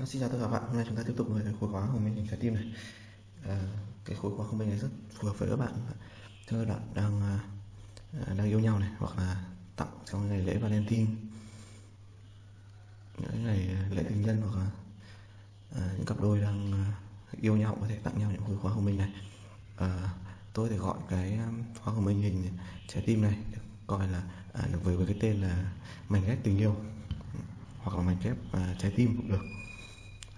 À, xin chào tất cả các bạn, hôm nay chúng ta tiếp tục với khối khóa của mình trái tim này. À, cái khối khóa của mình này rất phù hợp với các bạn. Thưa các bạn đang à, à, đang yêu nhau này hoặc là tặng trong ngày lễ Valentine. Những ngày lễ tình nhân hoặc là à, những cặp đôi đang à, yêu nhau có thể tặng nhau những khối khóa của mình này. À, tôi thì gọi cái à, khóa của mình hình trái tim này gọi là à, được với, với cái tên là mảnh ghép tình yêu. Hoặc là mảnh ghép à, trái tim cũng được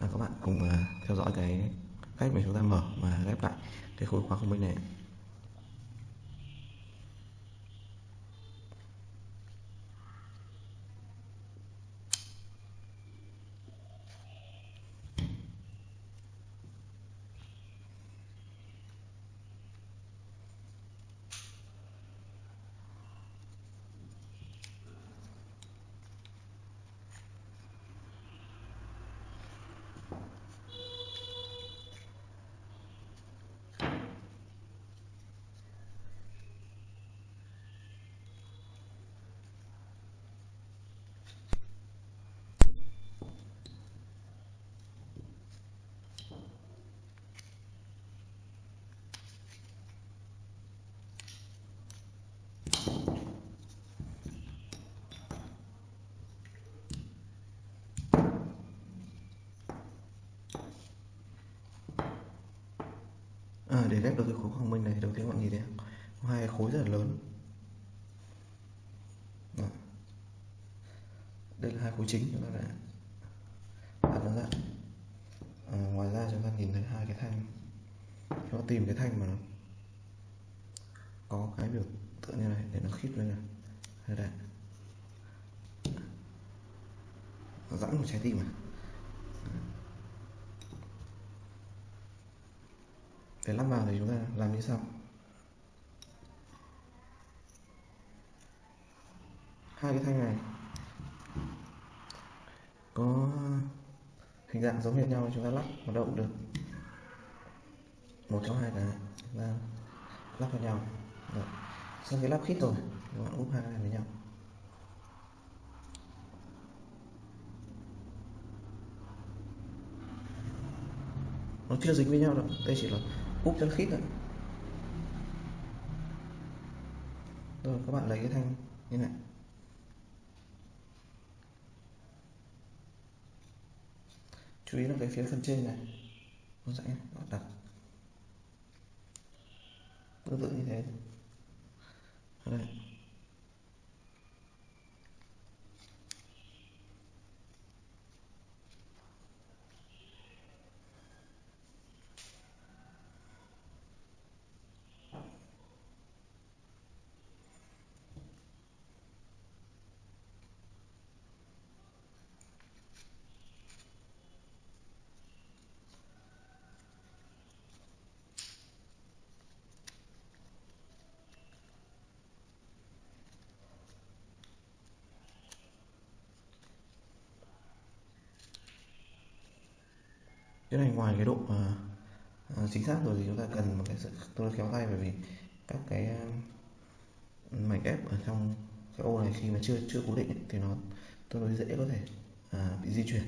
à, các bạn cùng uh, theo dõi cái cách mà chúng ta mở và ghép lại cái khối khóa không minh này à, để ghép được cái khối quang minh này thì đầu tiên bạn nhìn thấy có hai khối rất là lớn. Đó. đây là hai khối chính chúng ta đã đặt nó ra. À, ngoài ra chúng ta nhìn thấy hai cái thanh. Chúng ta tìm cái thanh mà nó có cái biểu tượng như này để nó khít lên này. Đây đây Giãn một trái tim này để lắp vào thì chúng ta làm như sau. Hai cái thanh này có hình dạng giống hệt nhau chúng ta lắp vào đâu cũng được. Một trong hai cái chúng ta lắp vào nhau. Được, sau khi lắp khít rồi các bạn úp hai cái này với nhau. Nó chưa dính với nhau đâu đây chỉ là úp cho khít rồi rồi, các bạn lấy cái thanh như này. Chú ý là cái phía phần trên này. Nó sẽ đặt tương tự như thế. Đây cái này ngoài cái độ uh, chính xác rồi thì chúng ta cần một cái sự tôi khéo tay bởi vì các cái uh, mảnh ghép ở trong cái ô này khi mà chưa chưa cố định ấy, thì nó tương đối dễ có thể uh, bị di chuyển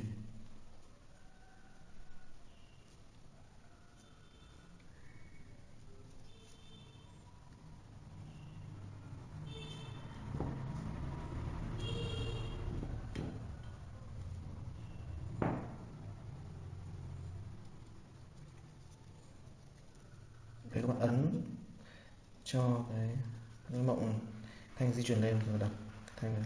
để các bạn ấn cho cái, cái mộng thanh di chuyển lên rồi đặt thanh này.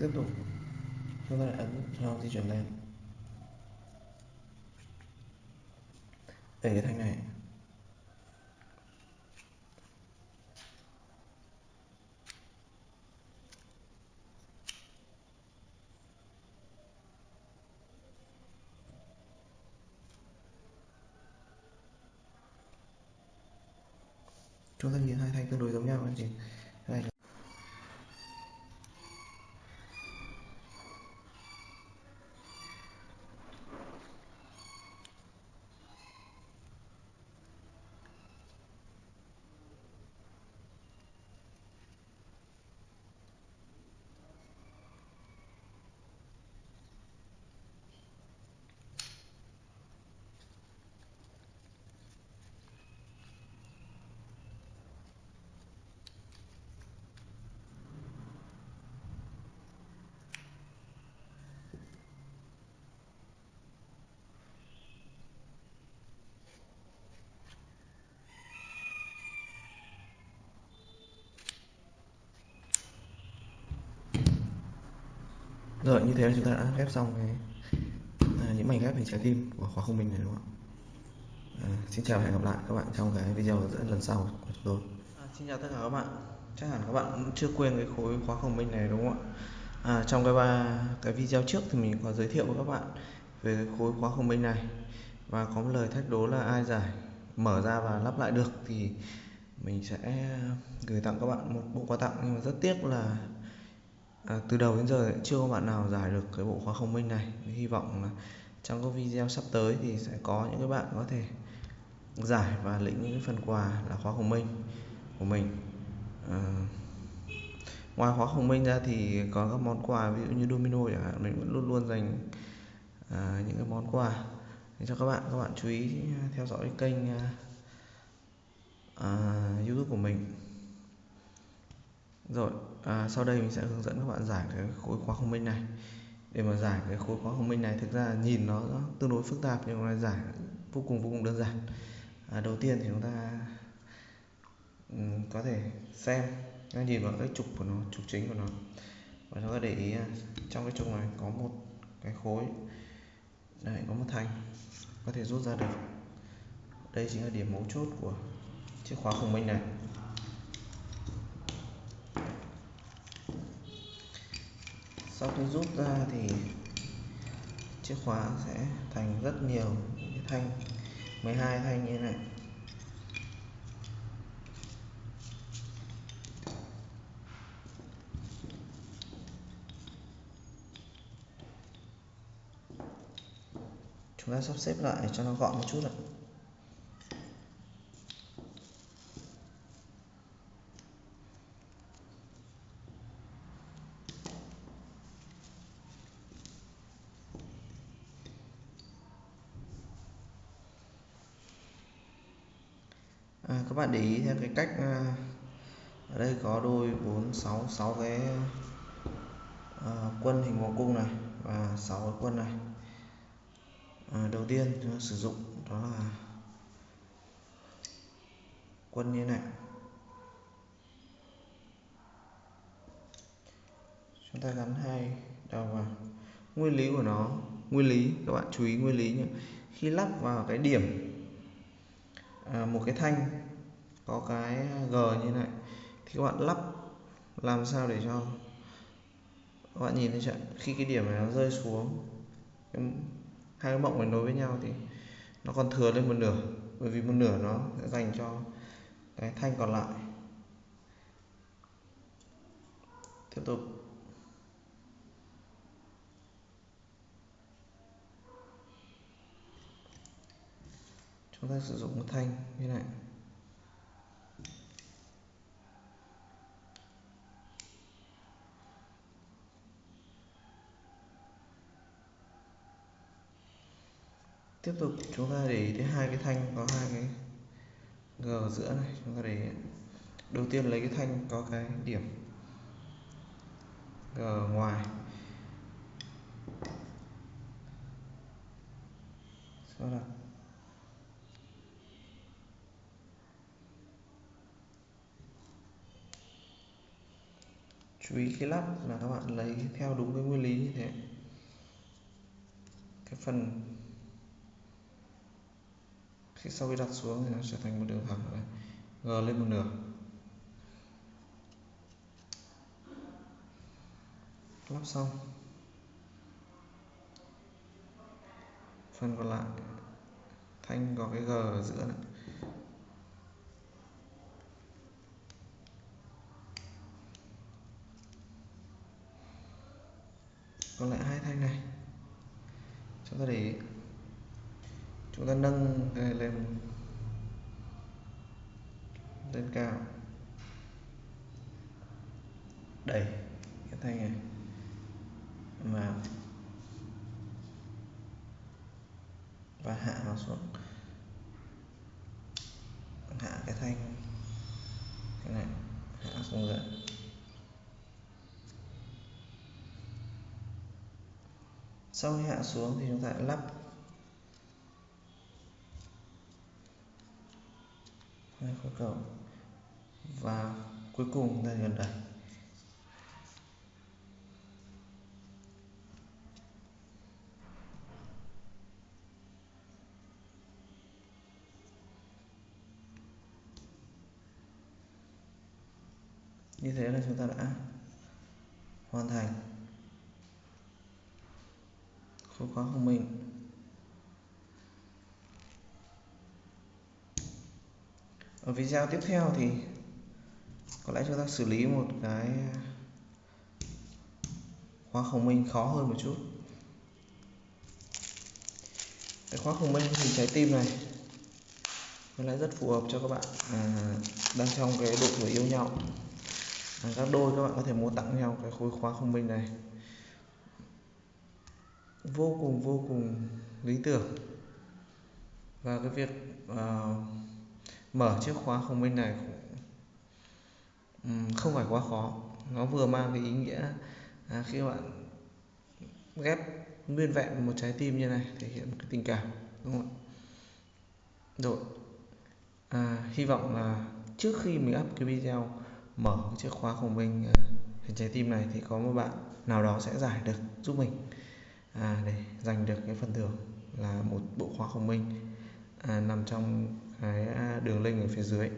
Tiếp tục. Chúng ta lại ấn cho di chuyển lên đây cái thanh này. Chúng ta nhìn hai thanh tương đối giống nhau anh chị đây rồi như thế là chúng ta đã ghép xong cái à, những mảnh ghép hình trái tim của khóa không minh này đúng không ạ? À, xin chào và hẹn gặp lại các bạn trong cái video dẫn lần sau của chúng tôi. À, xin chào tất cả các bạn. Chắc hẳn các bạn cũng chưa quên cái khối khóa không minh này đúng không ạ? À, trong cái ba cái video trước thì mình có giới thiệu với các bạn về cái khối khóa không minh này. Và có một lời thách đố là ai giải mở ra và lắp lại được thì mình sẽ gửi tặng các bạn một bộ quà tặng. Nhưng mà rất tiếc là à, từ đầu đến giờ chưa có bạn nào giải được cái bộ khóa không minh này. Hy vọng là trong các video sắp tới thì sẽ có những cái bạn có thể giải và lĩnh những phần quà là khóa không minh của mình. À, ngoài khóa không minh ra thì có các món quà ví dụ như domino chẳng hạn mình vẫn luôn luôn dành à, những cái món quà cho các bạn các bạn chú ý theo dõi kênh à, à, youtube của mình rồi à, sau đây mình sẽ hướng dẫn các bạn giải cái khối khóa không minh này. Để mà giải cái khối khóa không minh này thực ra nhìn nó, nó tương đối phức tạp nhưng mà giải vô cùng vô cùng đơn giản. À, đầu tiên thì chúng ta um, có thể xem nó nhìn vào cái trục của nó trục chính của nó. Và chúng ta để ý à, trong cái trục này có một cái khối. Đây có một thanh có thể rút ra được. Đây chính là điểm mấu chốt của chiếc khóa không minh này. Sau khi rút ra thì chiếc khóa sẽ thành rất nhiều cái thanh 12 thanh như thế này. Chúng ta sắp xếp lại cho nó gọn một chút ạ à, các bạn để ý theo cái cách ờ, ở đây có đôi 4 6 6 cái à, quân hình vòng cung này và 6 cái quân này. À, đầu tiên chúng ta sử dụng đó là quân như này. Chúng ta gắn hai đầu vào. Nguyên lý của nó nguyên lý các bạn chú ý nguyên lý nhé khi lắp vào cái điểm à, một cái thanh có cái g như này. Thì các bạn lắp làm sao để cho các bạn nhìn thấy chưa khi cái điểm này nó rơi xuống hai cái mộng này nối với nhau thì nó còn thừa lên một nửa. Bởi vì một nửa nó sẽ dành cho cái thanh còn lại. Tiếp tục. Chúng ta sử dụng một thanh như này. Tiếp tục, chúng ta để ý thấy hai cái thanh có hai cái g ở giữa này, chúng ta để đầu tiên lấy cái thanh có cái điểm g ngoài. Sau đó chú ý khi lắp là các bạn lấy theo đúng cái nguyên lý như thế. Cái phần khi sau khi đặt xuống thì nó trở thành một đường thẳng này. G lên một nửa. Lắp xong. Phần còn lại. Thanh có cái g ở giữa này. Còn lại hai thanh này. Chúng ta để chúng ta nâng cái này lên. Lên cao. Đẩy cái thanh này. Vào và hạ nó xuống. Hạ cái thanh cái này, hạ xuống dưới. Sau khi hạ xuống thì chúng ta lắp lên khối cầu và cuối cùng lên gần đẩy như thế là chúng ta đã hoàn thành. Khối khóa của mình ở video tiếp theo thì có lẽ chúng ta xử lý một cái khóa khổng minh khó hơn một chút. Cái khóa khổng minh hình trái tim này có lẽ rất phù hợp cho các bạn à, đang trong cái độ tuổi yêu nhau. À, các đôi các bạn có thể mua tặng nhau cái khối khóa khổng minh này. Vô cùng vô cùng lý tưởng. Và cái việc uh, mở chiếc khóa khổng minh này cũng không phải quá khó. Nó vừa mang cái ý nghĩa à, khi bạn ghép nguyên vẹn một trái tim như này thể hiện cái tình cảm đúng không ạ? Rồi à, hy vọng là trước khi mình up cái video mở chiếc khóa của mình à, hình trái tim này thì có một bạn nào đó sẽ giải được giúp mình à, để giành được cái phần thưởng là một bộ khóa của mình à, nằm trong cái à, đường link ở phía dưới.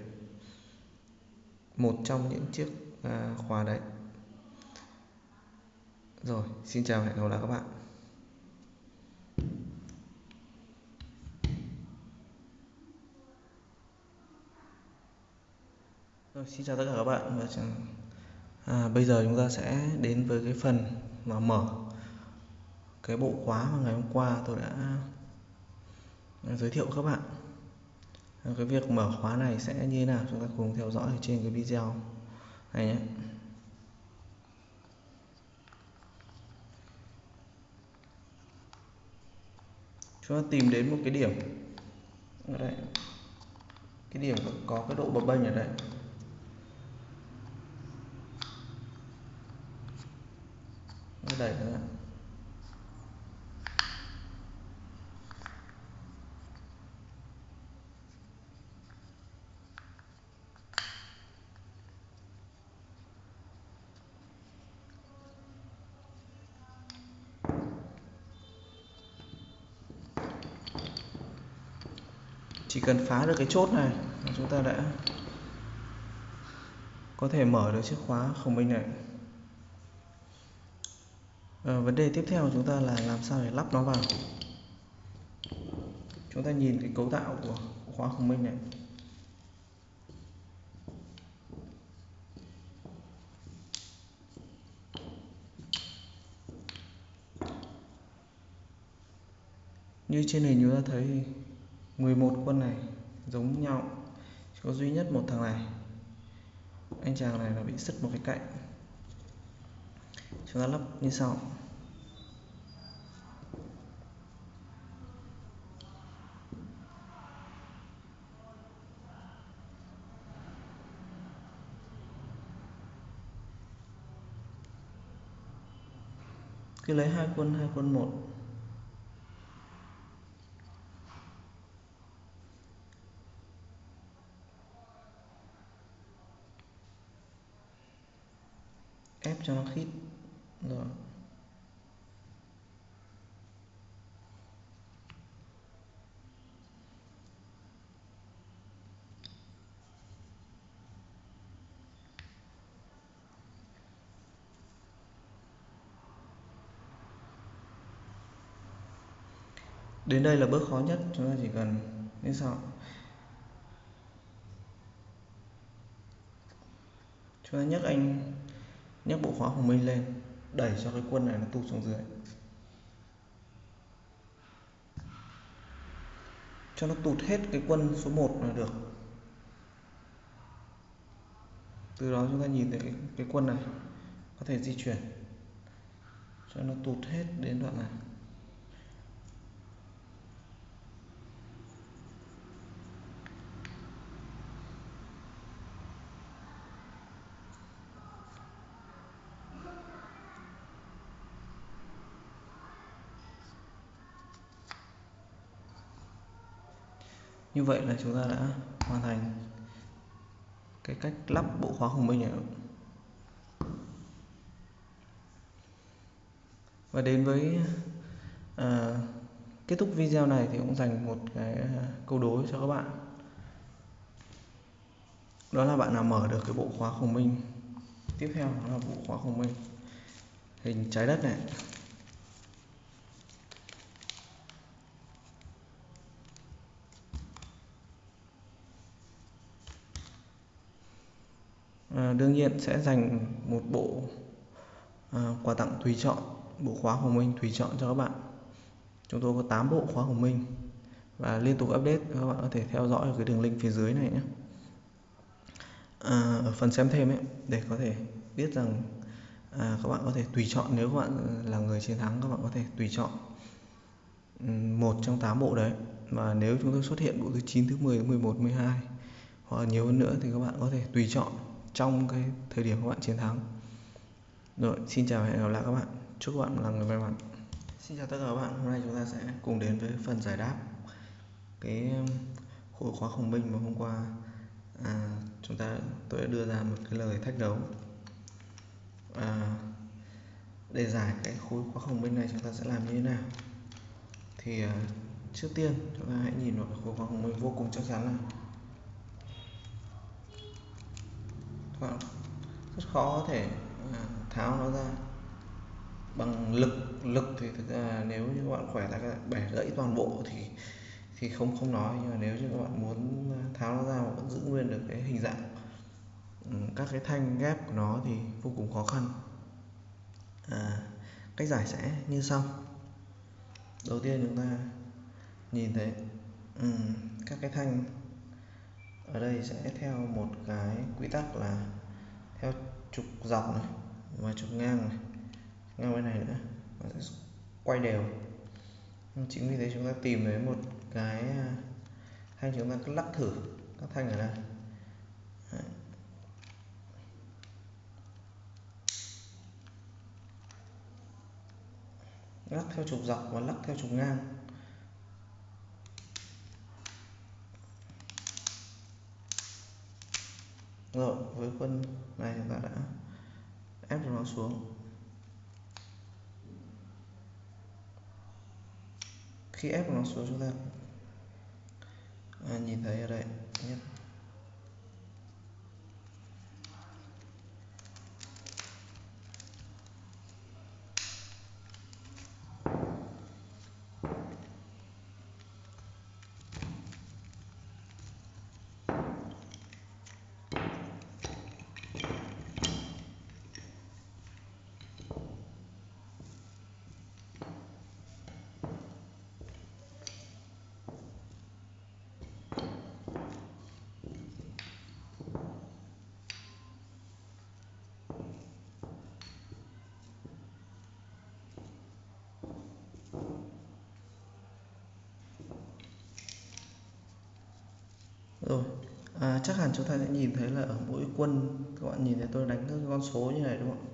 Một trong những chiếc à, khóa đấy. Rồi xin chào hẹn gặp lại các bạn. Rồi, xin chào tất cả các bạn. Và à, bây giờ chúng ta sẽ đến với cái phần mà mở cái bộ khóa mà ngày hôm qua tôi đã à, giới thiệu các bạn cái việc mở khóa này sẽ như thế nào? Chúng ta cùng theo dõi ở trên cái video này nhé. Chúng ta tìm đến một cái điểm. Ở đây. Cái điểm có cái độ bập bênh ở đây. Đẩy nữa chỉ cần phá được cái chốt này chúng ta đã có thể mở được chiếc khóa không minh này. À, vấn đề tiếp theo chúng ta là làm sao để lắp nó vào. Chúng ta nhìn cái cấu tạo của khóa không minh này. Như trên hình chúng ta thấy 11 quân này giống nhau, chỉ có duy nhất một thằng này. Anh chàng này là bị sứt một cái cạnh. Chúng ta lắp như sau. Cứ lấy hai quân hai quân một. Ép cho nó khít. Rồi đến đây là bước khó nhất, chúng ta chỉ cần như sau. Chúng ta nhấc anh nhấc bộ khóa của mình lên đẩy cho cái quân này nó tụt xuống dưới. Cho nó tụt hết cái quân số 1 là được. Từ đó chúng ta nhìn thấy cái, cái quân này có thể di chuyển. Cho nó tụt hết đến đoạn này. Như vậy là chúng ta đã hoàn thành cái cách lắp bộ khóa hùng minh này và đến với à, kết thúc video này thì cũng dành một cái ờ, câu đối cho các bạn. Đó là bạn nào mở được cái bộ khóa khổng minh tiếp theo đó là bộ khóa thông minh hình trái đất này. À, đương nhiên sẽ dành một bộ à, quà tặng tùy chọn bộ khóa của mình tùy chọn cho các bạn. Chúng tôi có 8 bộ khóa của mình và liên tục update các bạn có thể theo dõi ở cái đường link phía dưới này nhé. À, ở phần xem thêm ấy để có thể biết rằng à, các bạn có thể tùy chọn nếu các bạn là người chiến thắng các bạn có thể tùy chọn một trong 8 bộ đấy. Và nếu chúng tôi xuất hiện bộ thứ 9 thứ 10 thứ 11 12 hoặc nhiều hơn nữa thì các bạn có thể tùy chọn trong cái thời điểm các bạn chiến thắng. Rồi xin chào và hẹn gặp lại các bạn. Chúc các bạn là người may mắn. Xin chào tất cả các bạn. Hôm nay chúng ta sẽ cùng đến với phần giải đáp cái um, khối khóa khổng minh mà hôm qua à, chúng ta tôi đã đưa ra một cái lời thách đấu. À, để giải cái khối khóa khổng minh này chúng ta sẽ làm như thế nào? Thì à, trước tiên chúng ta hãy nhìn vào khối khóa khổng minh vô cùng chắc chắn này rất khó có thể ờ, tháo nó ra. Bằng lực lực thì thực ra nếu như các bạn khỏe là các bẻ gãy toàn bộ thì thì không không nói. Nhưng mà nếu như các bạn muốn ờ, tháo nó ra mà vẫn giữ nguyên được cái hình dạng ừ, các cái thanh ghép của nó thì vô cùng khó khăn. À, cách giải sẽ như sau. Đầu tiên chúng ta nhìn thấy um, các cái thanh ở đây sẽ theo một cái quy tắc là theo trục dọc này và trục ngang này. Ngang bên này nữa, nó sẽ quay đều. Chính vì thế chúng ta tìm thấy một cái à, hay thanh chúng ta cứ lắc thử các thanh ở đây. Đấy. lắc theo trục dọc và lắc theo trục ngang. Rồi với quân này chúng ta đã ép nó xuống. Khi ép nó xuống chúng ta à, nhìn thấy ở đây nhất rồi à, chắc hẳn chúng ta sẽ nhìn thấy là ở mỗi quân các bạn nhìn thấy tôi đánh các con số như này đúng không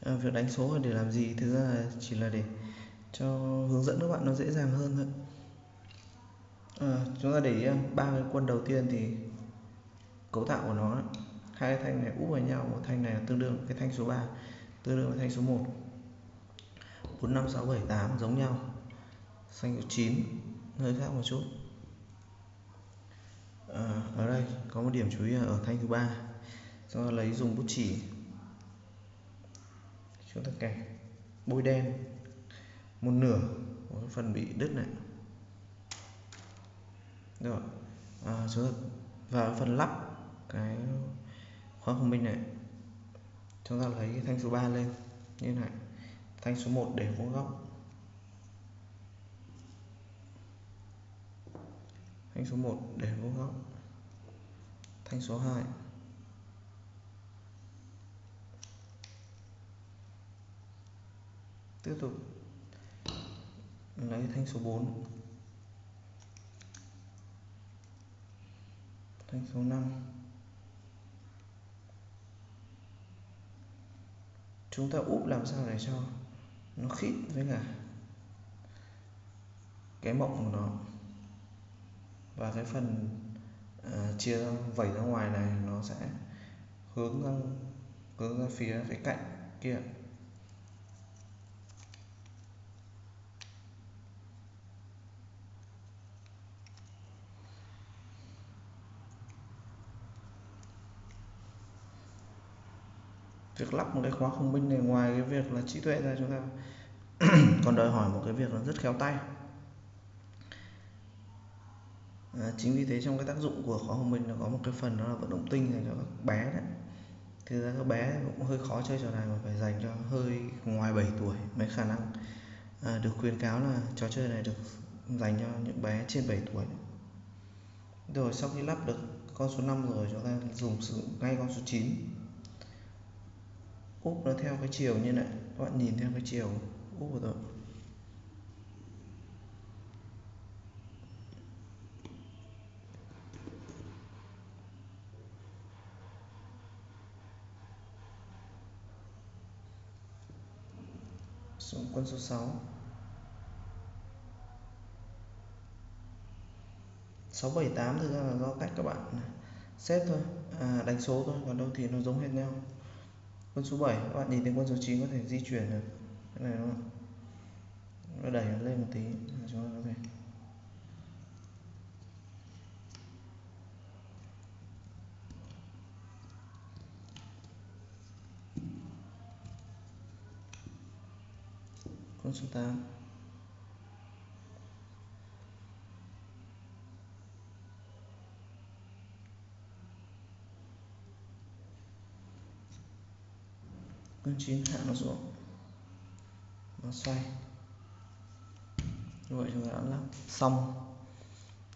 à, việc đánh số là để làm gì? Thực ra là chỉ là để cho hướng dẫn các bạn nó dễ dàng hơn thôi. À, chúng ta để ý à, ba cái quân đầu tiên thì cấu tạo của nó hai cái thanh này úp vào nhau một thanh này là tương đương cái thanh số 3 tương đương với thanh số 1 4 5 6 7 8 giống nhau. Xanh số 9 hơi khác một chút à, ở đây có một điểm chú ý ở thanh thứ ba. Chúng ta lấy dùng bút chỉ. Chúng ta kẻ bôi đen. Một nửa. Của phần bị đứt này. Rồi. À, chúng ta vào phần lắp cái khóa thông minh này. Chúng ta lấy cái thanh số 3 lên. Như này. Thanh số 1 để vuông góc. Thanh số 1 để vô góc thanh số 2 tiếp tục. Lấy thanh số 4 thanh số 5 chúng ta úp làm sao để cho nó khít với cả cái mộng của nó? Và cái phần uh, chia vẩy ra ngoài này nó sẽ hướng ra hướng ra phía cái cạnh kia. Việc lắp một cái khóa không minh này ngoài cái việc là trí tuệ ra chúng ta còn đòi hỏi một cái việc là rất khéo tay à, chính vì thế trong cái tác dụng của khóa hồng minh nó có một cái phần đó là vận động tinh dành cho các bé đấy. Thực ra các bé cũng hơi khó chơi trò này mà phải dành cho hơi ngoài 7 tuổi mới khả năng à, được khuyên cáo là trò chơi này được dành cho những bé trên 7 tuổi. Rồi sau khi lắp được con số 5 rồi chúng ta dùng sử dụng ngay con số 9 úp nó theo cái chiều như này các bạn nhìn theo cái chiều úp của tôi xuống quân số 6 678 thực ra là do cách các bạn xếp thôi. À, đánh số thôi còn đâu thì nó giống hết nhau. Quân số 7 các bạn nhìn thấy quân số 9 có thể di chuyển được. Cái này đúng không? Nó đẩy nó lên một tí chúng ta có thể con số 8 con 9 hạ nó xuống. Nó xoay. Như vậy chúng ta đã lắp xong.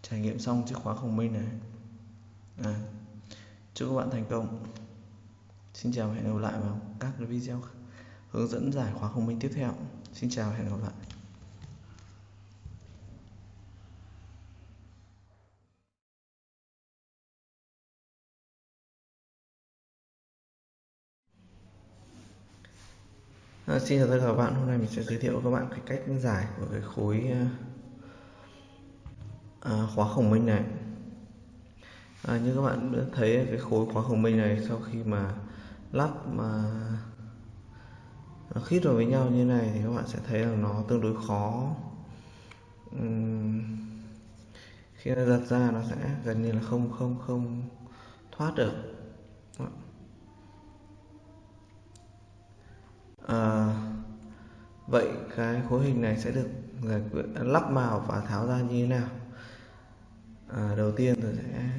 Trải nghiệm xong chiếc khóa khổng minh này. À, chúc các bạn thành công. Xin chào và hẹn gặp lại vào các video hướng dẫn giải khóa khổng minh tiếp theo xin chào và hẹn gặp lại. À, xin chào tất cả các bạn. Hôm nay mình sẽ giới thiệu với các bạn cái cách giải của cái khối à, à khóa khổng minh này. À, như các bạn đã thấy cái khối khóa khổng minh này sau khi mà lắp mà nó khít vào với nhau như này thì các bạn sẽ thấy là nó tương đối khó. Uhm, khi nó giật ra nó sẽ gần như là không không không thoát được. À, vậy cái khối hình này sẽ được giải quyết lắp vào và tháo ra như thế nào? À, đầu tiên tôi sẽ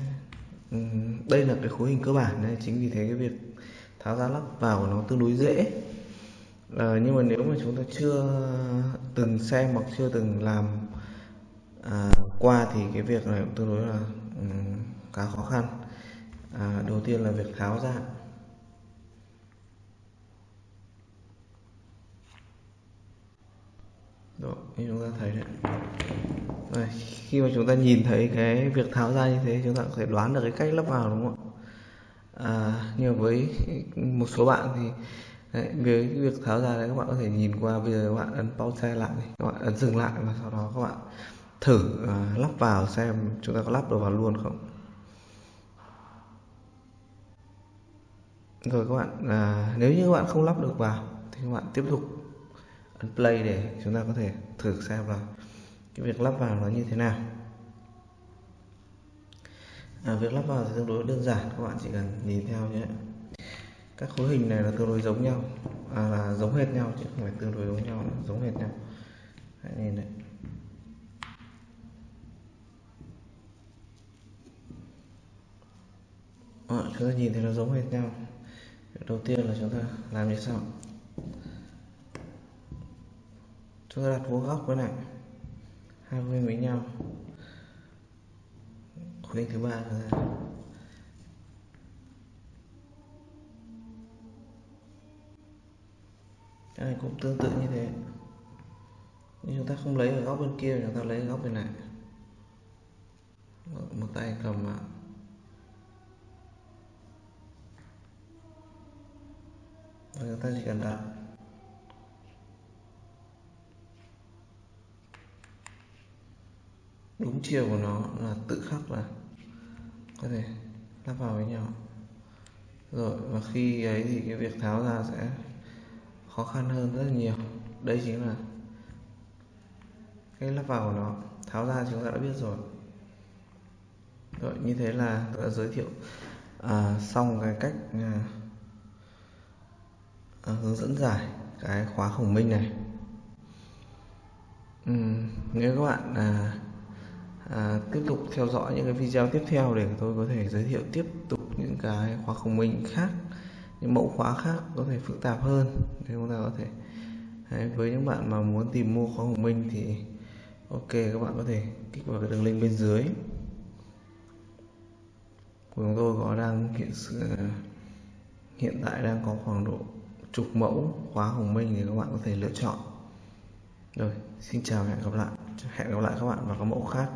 đây là cái khối hình cơ bản nên chính vì thế cái việc tháo ra lắp vào của nó tương đối dễ à, nhưng mà nếu mà chúng ta chưa từng xem hoặc chưa từng làm à, qua thì cái việc này cũng tương đối là um, khá khó khăn. À, đầu tiên là việc tháo ra Đó, như chúng ta thấy đấy. Đây, khi mà chúng ta nhìn thấy cái việc tháo ra như thế chúng ta có thể đoán được cái cách lắp vào đúng không ạ? À, nhưng với một số bạn thì đấy, với cái việc tháo ra đấy các bạn có thể nhìn qua bây giờ các bạn ấn pause lại các bạn ấn dừng lại và sau đó các bạn thử uh, lắp vào xem chúng ta có lắp được vào luôn không. Rồi các bạn uh, nếu như các bạn không lắp được vào thì các bạn tiếp tục ấn play để chúng ta có thể thử xem là cái việc lắp vào nó như thế nào. À, việc lắp vào thì tương đối đơn giản các bạn chỉ cần nhìn theo nhé các khối hình này là tương đối giống nhau. À, là giống hệt nhau chứ không phải tương đối giống nhau giống hệt nhau. Hãy nhìn này. À, chúng ta nhìn thấy nó giống hệt nhau. Việc đầu tiên là chúng ta làm như sau. Chúng ta đặt vuông góc với này. Hai bên với nhau. Khối thứ ba là cái này cũng tương tự như thế. Nhưng chúng ta không lấy ở góc bên kia, chúng ta lấy ở góc bên này. Một tay cầm vào và chúng ta chỉ cần đặt. Đúng chiều của nó là tự khắc là có thể lắp vào với nhau. Rồi, và khi ấy thì cái việc tháo ra sẽ khó khăn hơn rất là nhiều. Đây chính là cái lắp vào của nó. Tháo ra chúng ta đã biết rồi. Rồi như thế là tôi đã giới thiệu à, xong cái cách à, à hướng dẫn giải cái khóa khổng minh này. Ừ, nếu các bạn à, à, tiếp tục theo dõi những cái video tiếp theo để tôi có thể giới thiệu tiếp tục những cái khóa khổng minh khác những mẫu khóa khác có thể phức tạp hơn. Thì chúng ta có thể Đấy, với những bạn mà muốn tìm mua khóa của minh thì ok các bạn có thể kích vào cái đường link bên dưới. Của chúng tôi có đang hiện sự hiện tại đang có khoảng độ chục mẫu khóa hồng minh thì các bạn có thể lựa chọn. Rồi xin chào và hẹn gặp lại. Hẹn gặp lại các bạn vào các mẫu khác.